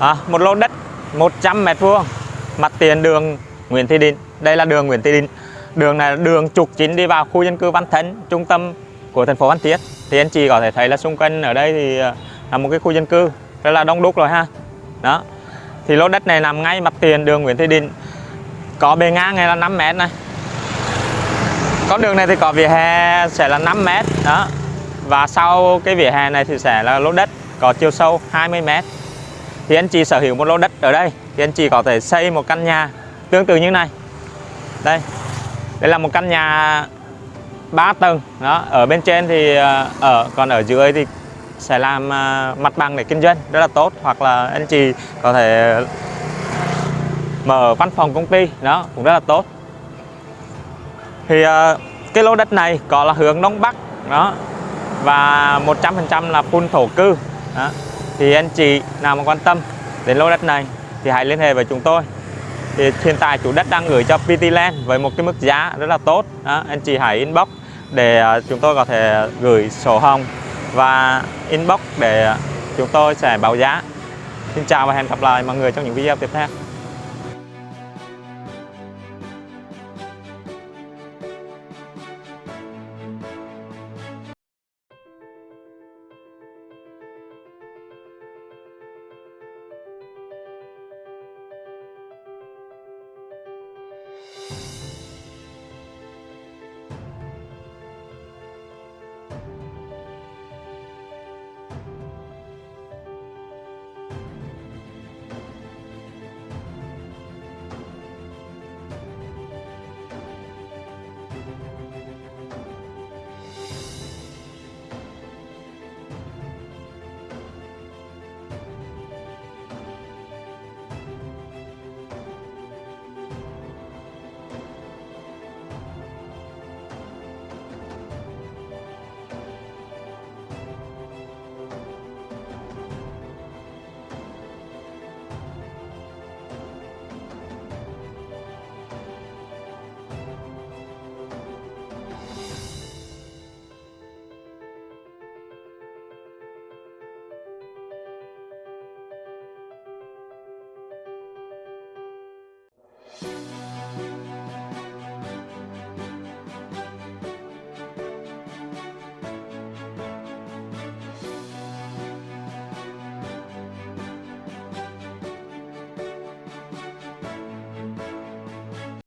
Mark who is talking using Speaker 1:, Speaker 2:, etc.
Speaker 1: à, một lô đất 100 mét vuông. Mặt tiền đường Nguyễn Thị Định. Đây là đường Nguyễn Thị Định. Đường này là đường trục chính đi vào khu dân cư Văn Thánh trung tâm của thành phố Phan Thiết. Thì anh chị có thể thấy là xung quanh ở đây thì à, là một cái khu dân cư rất là đông đúc rồi ha. Đó. Thì lô đất này nằm ngay mặt tiền đường Nguyễn Thị Định. Có bề ngang này là 5 mét này. Con đường này thì có vỉa hè sẽ là 5 mét. Đó. Và sau cái vỉa hè này thì sẽ là lô đất có chiều sâu 20 mét thì anh chị sở hữu một lô đất ở đây. Thì anh chị có thể xây một căn nhà tương tự như này. Đây. Đây là một căn nhà 3 tầng. Đó, ở bên trên thì ờ, ở, còn ở dưới thì sẽ làm ờ, mặt bằng để kinh doanh rất là tốt. Hoặc là anh chị có thể mở văn phòng công ty. Đó, cũng rất là tốt. Thì ờ, cái lô đất này có là hướng đông bắc. Đó. Và 100% là phun thổ cư. Đó thì anh chị nào mà quan tâm đến lô đất này thì hãy liên hệ với chúng tôi. Thì hiện tại chủ đất đang gửi cho PT Land với một cái mức giá rất là tốt. Đó. anh chị hãy inbox để à, chúng tôi có thể gửi sổ hồng và inbox để à, chúng tôi sẽ báo giá. Xin chào và hẹn gặp lại mọi người trong những video tiếp theo.